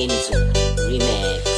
Kenzo Remix.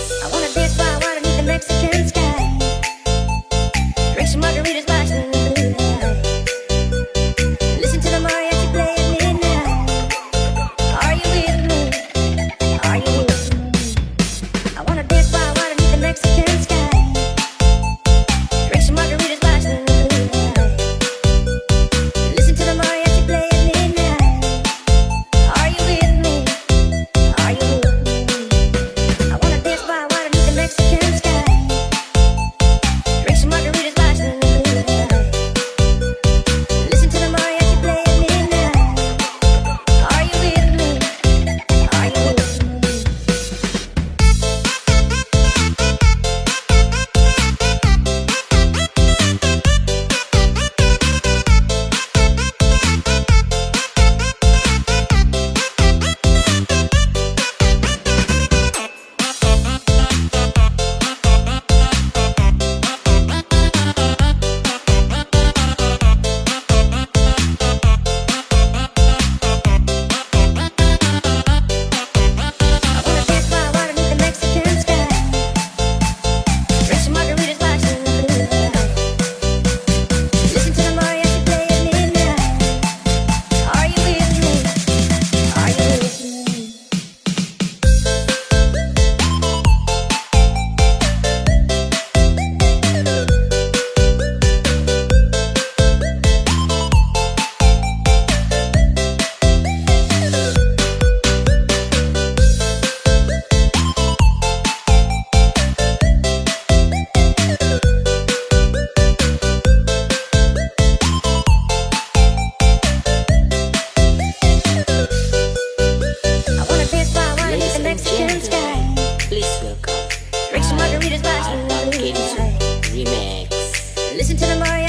Remix. Listen to the mind.